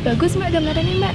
Bagus mbak gambarannya mbak